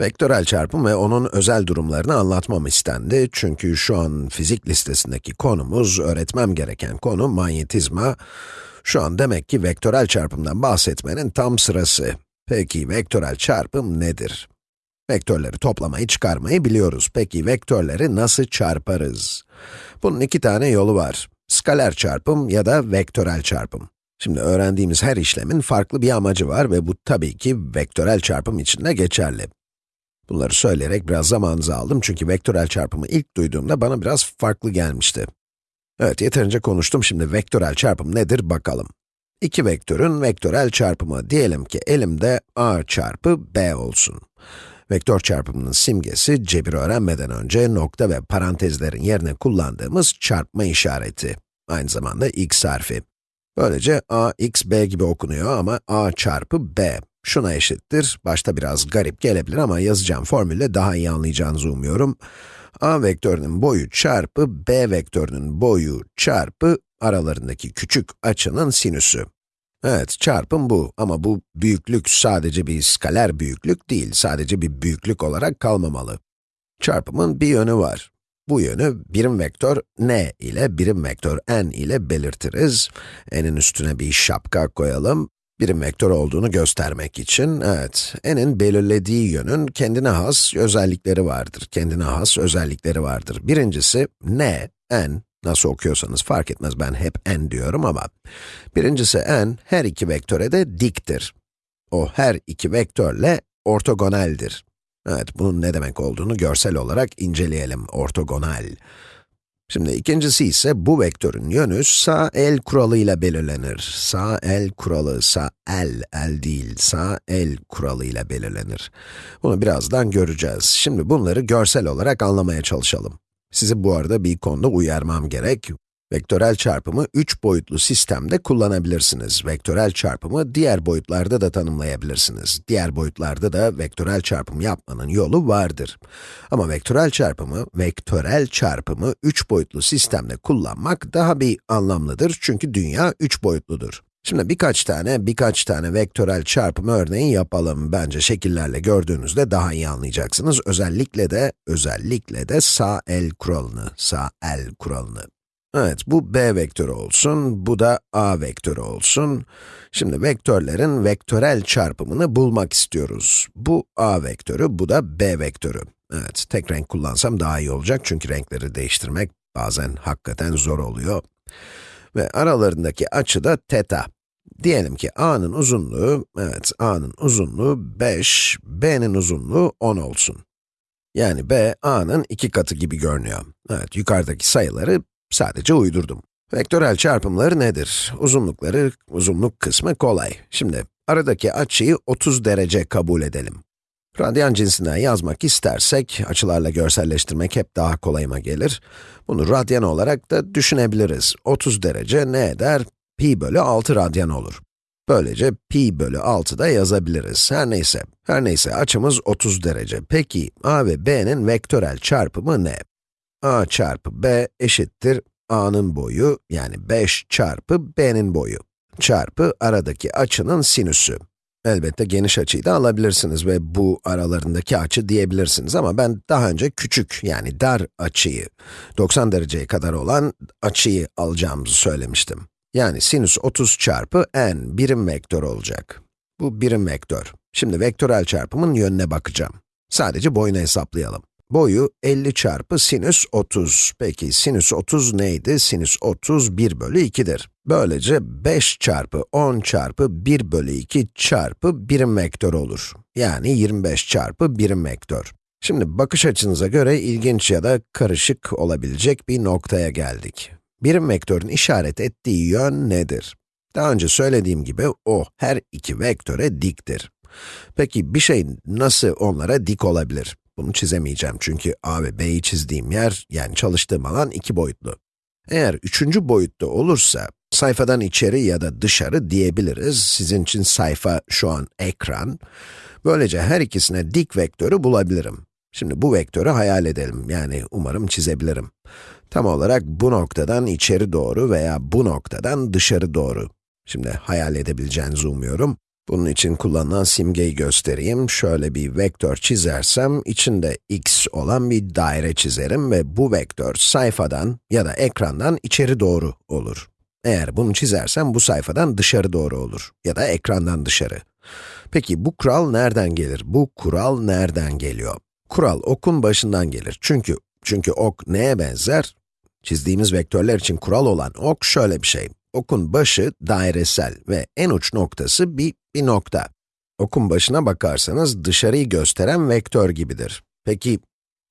Vektörel çarpım ve onun özel durumlarını anlatmam istendi. Çünkü şu an fizik listesindeki konumuz, öğretmem gereken konu manyetizma. Şu an demek ki vektörel çarpımdan bahsetmenin tam sırası. Peki vektörel çarpım nedir? Vektörleri toplamayı, çıkarmayı biliyoruz. Peki vektörleri nasıl çarparız? Bunun iki tane yolu var. Skaler çarpım ya da vektörel çarpım. Şimdi öğrendiğimiz her işlemin farklı bir amacı var ve bu tabii ki vektörel çarpım için de geçerli. Bunları söyleyerek biraz zamanınızı aldım çünkü vektörel çarpımı ilk duyduğumda bana biraz farklı gelmişti. Evet, yeterince konuştum. Şimdi vektörel çarpım nedir bakalım. İki vektörün vektörel çarpımı. Diyelim ki elimde a çarpı b olsun. Vektör çarpımının simgesi, cebir öğrenmeden önce nokta ve parantezlerin yerine kullandığımız çarpma işareti. Aynı zamanda x harfi. Böylece a, x, b gibi okunuyor ama a çarpı b şuna eşittir. Başta biraz garip gelebilir ama yazacağım formülle daha iyi anlayacağınızı umuyorum. a vektörünün boyu çarpı b vektörünün boyu çarpı aralarındaki küçük açının sinüsü. Evet, çarpım bu ama bu büyüklük sadece bir skaler büyüklük değil, sadece bir büyüklük olarak kalmamalı. Çarpımın bir yönü var. Bu yönü birim vektör n ile birim vektör n ile belirtiriz. n'in üstüne bir şapka koyalım. Birim vektör olduğunu göstermek için, evet, n'in belirlediği yönün kendine has özellikleri vardır. Kendine has özellikleri vardır. Birincisi, n, n, nasıl okuyorsanız fark etmez, ben hep n diyorum ama, birincisi n, her iki vektöre de diktir. O her iki vektörle ortogonaldir. Evet, bunun ne demek olduğunu görsel olarak inceleyelim, ortogonal. Şimdi ikincisi ise bu vektörün yönü sağ el kuralıyla belirlenir. Sağ el kuralı, sağ el, el değil, sağ el kuralıyla belirlenir. Bunu birazdan göreceğiz. Şimdi bunları görsel olarak anlamaya çalışalım. Sizi bu arada bir konuda uyarmam gerek. Vektörel çarpımı 3 boyutlu sistemde kullanabilirsiniz. Vektörel çarpımı diğer boyutlarda da tanımlayabilirsiniz. Diğer boyutlarda da vektörel çarpım yapmanın yolu vardır. Ama vektörel çarpımı, vektörel çarpımı 3 boyutlu sistemde kullanmak daha bir anlamlıdır çünkü dünya 3 boyutludur. Şimdi birkaç tane, birkaç tane vektörel çarpım örneği yapalım. Bence şekillerle gördüğünüzde daha iyi anlayacaksınız. Özellikle de, özellikle de sağ el kuralını, sağ el kuralını. Evet, bu b vektörü olsun, bu da a vektörü olsun. Şimdi vektörlerin vektörel çarpımını bulmak istiyoruz. Bu a vektörü, bu da b vektörü. Evet, tek renk kullansam daha iyi olacak çünkü renkleri değiştirmek bazen hakikaten zor oluyor. Ve aralarındaki açı da teta. Diyelim ki a'nın uzunluğu, evet a'nın uzunluğu 5, b'nin uzunluğu 10 olsun. Yani b, a'nın iki katı gibi görünüyor. Evet, yukarıdaki sayıları Sadece uydurdum. Vektörel çarpımları nedir? Uzunlukları, uzunluk kısmı kolay. Şimdi, aradaki açıyı 30 derece kabul edelim. Radyan cinsinden yazmak istersek, açılarla görselleştirmek hep daha kolayıma gelir. Bunu radyan olarak da düşünebiliriz. 30 derece ne eder? Pi bölü 6 radyan olur. Böylece pi bölü 6 da yazabiliriz. Her neyse, her neyse açımız 30 derece. Peki, a ve b'nin vektörel çarpımı ne? A çarpı b eşittir a'nın boyu, yani 5 çarpı b'nin boyu, çarpı aradaki açının sinüsü. Elbette geniş açıyı da alabilirsiniz ve bu aralarındaki açı diyebilirsiniz ama ben daha önce küçük, yani dar açıyı, 90 dereceye kadar olan açıyı alacağımızı söylemiştim. Yani sinüs 30 çarpı n birim vektör olacak. Bu birim vektör. Şimdi vektörel çarpımın yönüne bakacağım. Sadece boyunu hesaplayalım. Boyu 50 çarpı sinüs 30. Peki sinüs 30 neydi? Sinüs 30 1 bölü 2'dir. Böylece 5 çarpı 10 çarpı 1 bölü 2 çarpı birim vektör olur. Yani 25 çarpı birim vektör. Şimdi bakış açınıza göre ilginç ya da karışık olabilecek bir noktaya geldik. Birim vektörün işaret ettiği yön nedir? Daha önce söylediğim gibi o her iki vektöre diktir. Peki bir şey nasıl onlara dik olabilir? Bunu çizemeyeceğim çünkü a ve b'yi çizdiğim yer, yani çalıştığım alan iki boyutlu. Eğer üçüncü boyutta olursa, sayfadan içeri ya da dışarı diyebiliriz. Sizin için sayfa şu an ekran. Böylece her ikisine dik vektörü bulabilirim. Şimdi bu vektörü hayal edelim, yani umarım çizebilirim. Tam olarak bu noktadan içeri doğru veya bu noktadan dışarı doğru. Şimdi hayal edebileceğinizi umuyorum. Bunun için kullanılan simgeyi göstereyim. Şöyle bir vektör çizersem, içinde x olan bir daire çizerim ve bu vektör sayfadan ya da ekrandan içeri doğru olur. Eğer bunu çizersem bu sayfadan dışarı doğru olur ya da ekrandan dışarı. Peki bu kural nereden gelir? Bu kural nereden geliyor? Kural okun başından gelir. Çünkü çünkü ok neye benzer? Çizdiğimiz vektörler için kural olan ok şöyle bir şey. Okun başı dairesel ve en uç noktası bir, bir nokta. Okun başına bakarsanız dışarıyı gösteren vektör gibidir. Peki,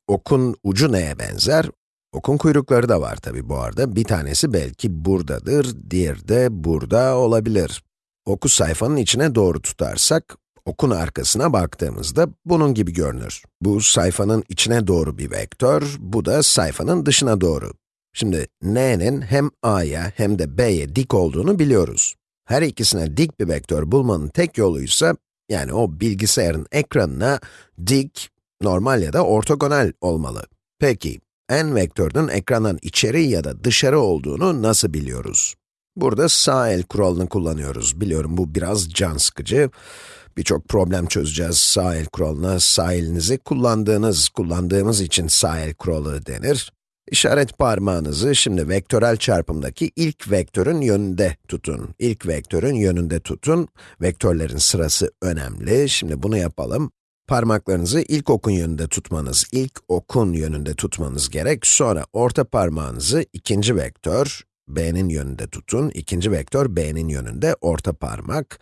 okun ucu neye benzer? Okun kuyrukları da var tabi bu arada. Bir tanesi belki buradadır, diğeri de burada olabilir. Oku sayfanın içine doğru tutarsak, okun arkasına baktığımızda bunun gibi görünür. Bu sayfanın içine doğru bir vektör, bu da sayfanın dışına doğru. Şimdi n'nin hem a'ya hem de b'ye dik olduğunu biliyoruz. Her ikisine dik bir vektör bulmanın tek yoluysa, yani o bilgisayarın ekranına dik, normal ya da ortogonal olmalı. Peki, n vektörünün ekrandan içeri ya da dışarı olduğunu nasıl biliyoruz? Burada sağ el kuralını kullanıyoruz. Biliyorum bu biraz can sıkıcı. Birçok problem çözeceğiz sağ el kuralına. Sağ elinizi kullandığınız, kullandığımız için sağ el kuralı denir. İşaret parmağınızı şimdi vektörel çarpımdaki ilk vektörün yönünde tutun. İlk vektörün yönünde tutun. Vektörlerin sırası önemli. Şimdi bunu yapalım. Parmaklarınızı ilk okun yönünde tutmanız, ilk okun yönünde tutmanız gerek. Sonra orta parmağınızı ikinci vektör, b'nin yönünde tutun. İkinci vektör b'nin yönünde, orta parmak.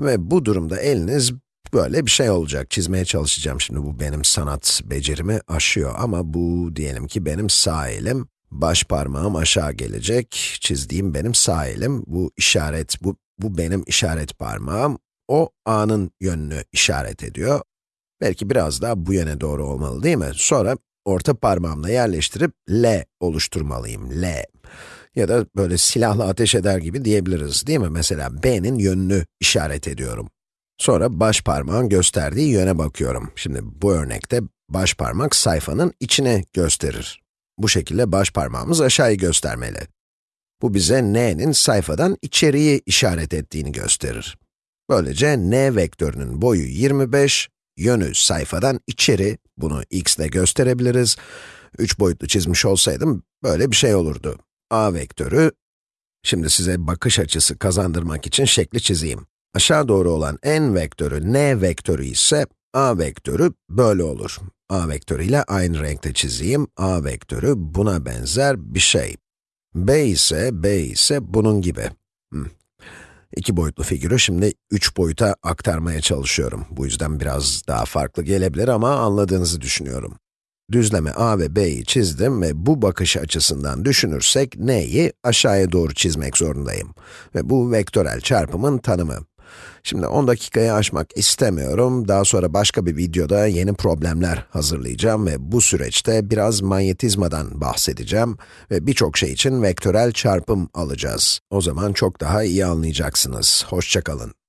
Ve bu durumda eliniz böyle bir şey olacak. Çizmeye çalışacağım şimdi, bu benim sanat becerimi aşıyor ama bu diyelim ki benim sağ elim. Baş parmağım aşağı gelecek, çizdiğim benim sağ elim. Bu işaret, bu, bu benim işaret parmağım. O a'nın yönünü işaret ediyor. Belki biraz daha bu yöne doğru olmalı değil mi? Sonra orta parmağımla yerleştirip L oluşturmalıyım, L. Ya da böyle silahla ateş eder gibi diyebiliriz değil mi? Mesela B'nin yönünü işaret ediyorum. Sonra baş parmağın gösterdiği yöne bakıyorum. Şimdi bu örnekte baş parmak sayfanın içine gösterir. Bu şekilde baş parmağımız aşağıyı göstermeli. Bu bize n'nin sayfadan içeriği işaret ettiğini gösterir. Böylece n vektörünün boyu 25, yönü sayfadan içeri, bunu x ile gösterebiliriz. 3 boyutlu çizmiş olsaydım böyle bir şey olurdu. a vektörü, şimdi size bakış açısı kazandırmak için şekli çizeyim. Aşağı doğru olan n vektörü, n vektörü ise a vektörü böyle olur. a vektörü ile aynı renkte çizeyim. a vektörü buna benzer bir şey. b ise, b ise bunun gibi. İki boyutlu figürü şimdi üç boyuta aktarmaya çalışıyorum. Bu yüzden biraz daha farklı gelebilir ama anladığınızı düşünüyorum. Düzleme a ve b'yi çizdim ve bu bakış açısından düşünürsek n'yi aşağıya doğru çizmek zorundayım. Ve bu vektörel çarpımın tanımı. Şimdi 10 dakikayı aşmak istemiyorum. Daha sonra başka bir videoda yeni problemler hazırlayacağım ve bu süreçte biraz manyetizmadan bahsedeceğim ve birçok şey için vektörel çarpım alacağız. O zaman çok daha iyi anlayacaksınız. Hoşçakalın.